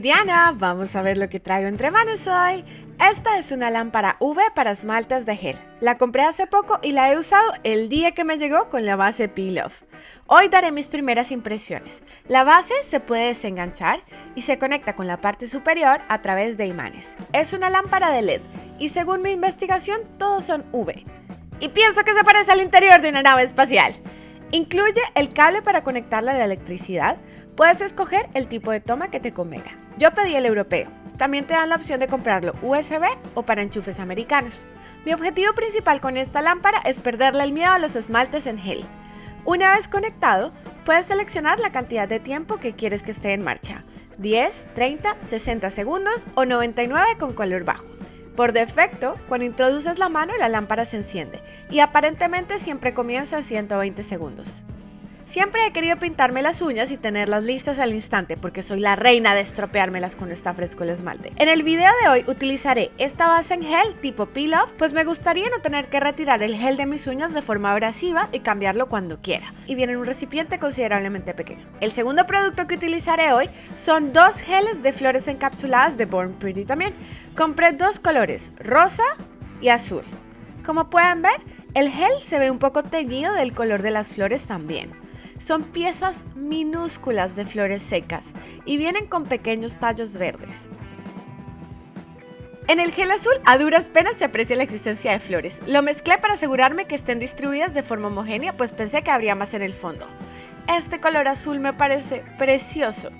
Diana, vamos a ver lo que traigo entre manos hoy. Esta es una lámpara UV para esmaltes de gel. La compré hace poco y la he usado el día que me llegó con la base Peel Off. Hoy daré mis primeras impresiones. La base se puede desenganchar y se conecta con la parte superior a través de imanes. Es una lámpara de LED y según mi investigación todos son UV. Y pienso que se parece al interior de una nave espacial. Incluye el cable para conectarla a la electricidad, Puedes escoger el tipo de toma que te convenga. Yo pedí el europeo. También te dan la opción de comprarlo USB o para enchufes americanos. Mi objetivo principal con esta lámpara es perderle el miedo a los esmaltes en gel. Una vez conectado, puedes seleccionar la cantidad de tiempo que quieres que esté en marcha. 10, 30, 60 segundos o 99 con color bajo. Por defecto, cuando introduces la mano la lámpara se enciende y aparentemente siempre comienza a 120 segundos. Siempre he querido pintarme las uñas y tenerlas listas al instante porque soy la reina de estropeármelas cuando está fresco el esmalte. En el video de hoy utilizaré esta base en gel tipo peel off, pues me gustaría no tener que retirar el gel de mis uñas de forma abrasiva y cambiarlo cuando quiera. Y viene en un recipiente considerablemente pequeño. El segundo producto que utilizaré hoy son dos geles de flores encapsuladas de Born Pretty también. Compré dos colores, rosa y azul. Como pueden ver, el gel se ve un poco teñido del color de las flores también. Son piezas minúsculas de flores secas y vienen con pequeños tallos verdes. En el gel azul a duras penas se aprecia la existencia de flores. Lo mezclé para asegurarme que estén distribuidas de forma homogénea, pues pensé que habría más en el fondo. Este color azul me parece precioso.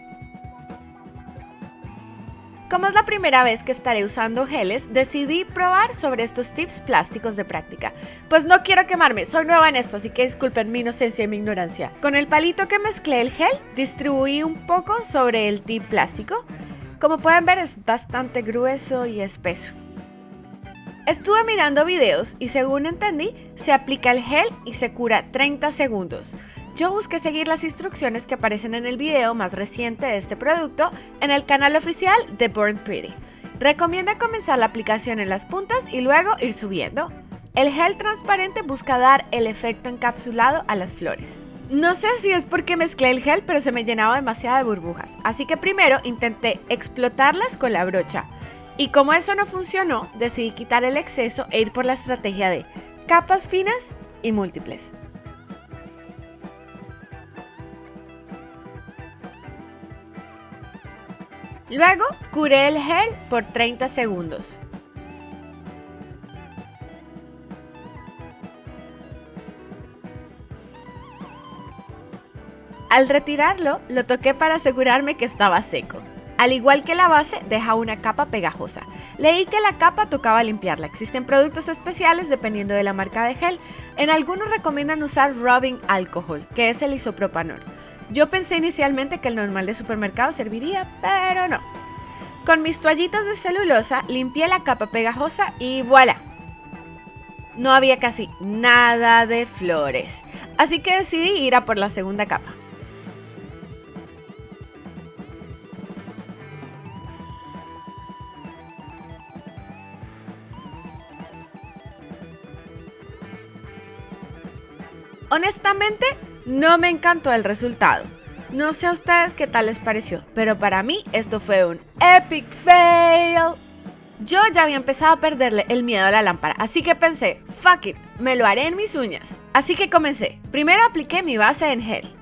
Como es la primera vez que estaré usando geles, decidí probar sobre estos tips plásticos de práctica. Pues no quiero quemarme, soy nueva en esto, así que disculpen mi inocencia y mi ignorancia. Con el palito que mezclé el gel, distribuí un poco sobre el tip plástico. Como pueden ver es bastante grueso y espeso. Estuve mirando videos y según entendí, se aplica el gel y se cura 30 segundos. Yo busqué seguir las instrucciones que aparecen en el video más reciente de este producto en el canal oficial de Burn Pretty. Recomienda comenzar la aplicación en las puntas y luego ir subiendo. El gel transparente busca dar el efecto encapsulado a las flores. No sé si es porque mezclé el gel, pero se me llenaba demasiado de burbujas. Así que primero intenté explotarlas con la brocha. Y como eso no funcionó, decidí quitar el exceso e ir por la estrategia de capas finas y múltiples. Luego, curé el gel por 30 segundos. Al retirarlo, lo toqué para asegurarme que estaba seco. Al igual que la base, deja una capa pegajosa. Leí que la capa tocaba limpiarla. Existen productos especiales dependiendo de la marca de gel. En algunos recomiendan usar rubbing alcohol, que es el isopropanol. Yo pensé inicialmente que el normal de supermercado serviría, pero no. Con mis toallitas de celulosa limpié la capa pegajosa y voilà. No había casi nada de flores, así que decidí ir a por la segunda capa. Honestamente, no me encantó el resultado. No sé a ustedes qué tal les pareció, pero para mí esto fue un epic fail. Yo ya había empezado a perderle el miedo a la lámpara, así que pensé, fuck it, me lo haré en mis uñas. Así que comencé. Primero apliqué mi base en gel.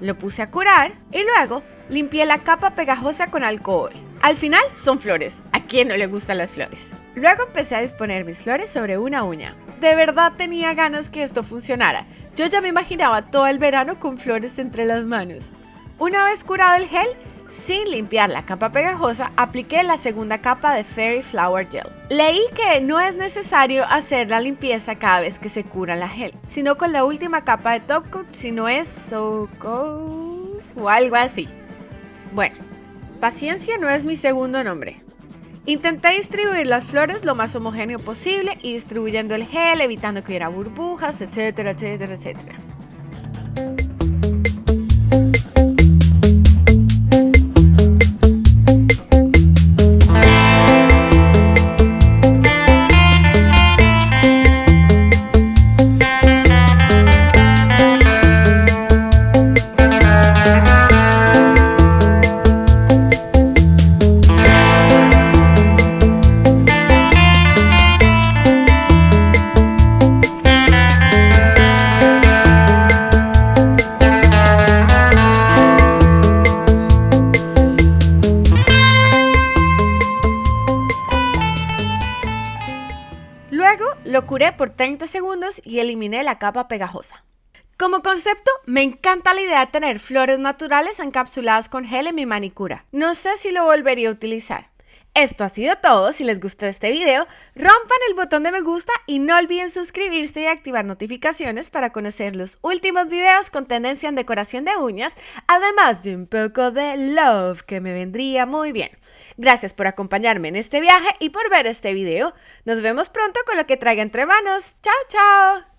Lo puse a curar y luego limpié la capa pegajosa con alcohol. Al final son flores. ¿A quién no le gustan las flores? Luego empecé a disponer mis flores sobre una uña. De verdad tenía ganas que esto funcionara. Yo ya me imaginaba todo el verano con flores entre las manos. Una vez curado el gel, sin limpiar la capa pegajosa, apliqué la segunda capa de Fairy Flower Gel. Leí que no es necesario hacer la limpieza cada vez que se cura la gel, sino con la última capa de Top Coat si no es So o algo así. Bueno, paciencia no es mi segundo nombre. Intenté distribuir las flores lo más homogéneo posible y distribuyendo el gel, evitando que hubiera burbujas, etcétera, etcétera, etcétera. Aseguré por 30 segundos y eliminé la capa pegajosa. Como concepto, me encanta la idea de tener flores naturales encapsuladas con gel en mi manicura. No sé si lo volvería a utilizar. Esto ha sido todo. Si les gustó este video, rompan el botón de me gusta y no olviden suscribirse y activar notificaciones para conocer los últimos videos con tendencia en decoración de uñas, además de un poco de love que me vendría muy bien. Gracias por acompañarme en este viaje y por ver este video. Nos vemos pronto con lo que traiga entre manos. ¡Chao, chao!